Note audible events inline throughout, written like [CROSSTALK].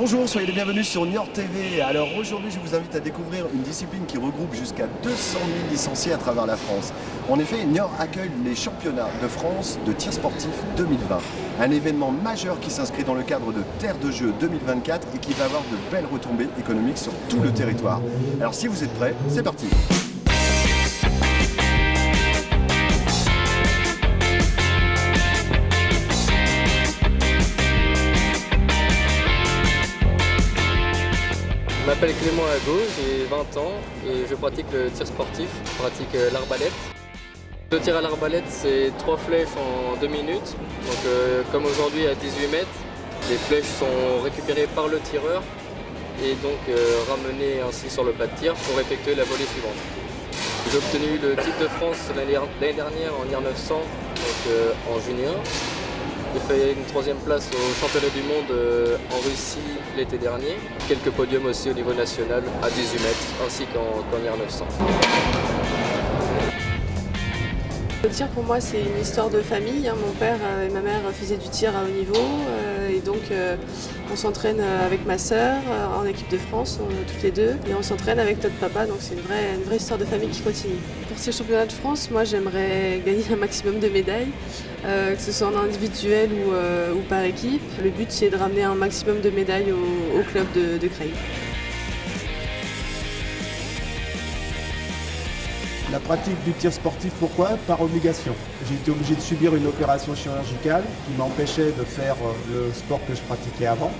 Bonjour, soyez les bienvenus sur Niort TV. Alors aujourd'hui, je vous invite à découvrir une discipline qui regroupe jusqu'à 200 000 licenciés à travers la France. En effet, Niort accueille les championnats de France de tir sportif 2020. Un événement majeur qui s'inscrit dans le cadre de Terre de Jeux 2024 et qui va avoir de belles retombées économiques sur tout le territoire. Alors si vous êtes prêts, c'est parti m'appelle Clément Ago, j'ai 20 ans et je pratique le tir sportif, je pratique euh, l'arbalète. Le tir à l'arbalète, c'est trois flèches en deux minutes. Donc, euh, comme aujourd'hui à 18 mètres, les flèches sont récupérées par le tireur et donc euh, ramenées ainsi sur le plat de tir pour effectuer la volée suivante. J'ai obtenu le titre de France l'année dernière en IR 900, donc en junior. J'ai fait une troisième place au championnat du monde euh, en Russie l'été dernier. Quelques podiums aussi au niveau national à 18 mètres ainsi qu'en qu 900. Le tir pour moi c'est une histoire de famille. Hein. Mon père euh, et ma mère faisaient du tir à haut niveau euh, et donc on s'entraîne avec ma sœur en équipe de France, toutes les deux, et on s'entraîne avec notre papa, donc c'est une vraie, une vraie histoire de famille qui continue. Pour ces championnats de France, moi j'aimerais [LAUGHS] gagner un maximum de médailles, que ce soit en individuel ou, par équipe. Le but c'est de ramener un maximum de médailles au, club de, de Creil. La pratique du tir sportif, pourquoi? Par obligation. J'ai été obligé de subir une opération chirurgicale qui m'empêchait de faire euh, le sport que je pratiquais avant.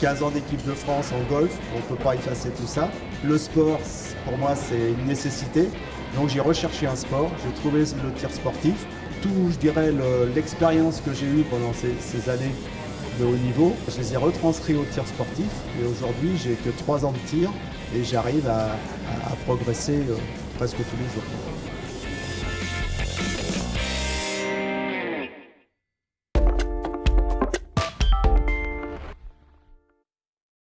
15 ans d'équipe de France en golf, on ne peut pas effacer tout ça. Le sport, pour moi, c'est une nécessité. Donc j'ai recherché un sport, j'ai trouvé le tir sportif. Tout, je dirais, l'expérience que j'ai eue pendant ces, années de haut niveau, je les ai retranscrits au tir sportif. Et aujourd'hui, j'ai que 3 ans de tir et j'arrive à, progresser euh, presque tous les jours.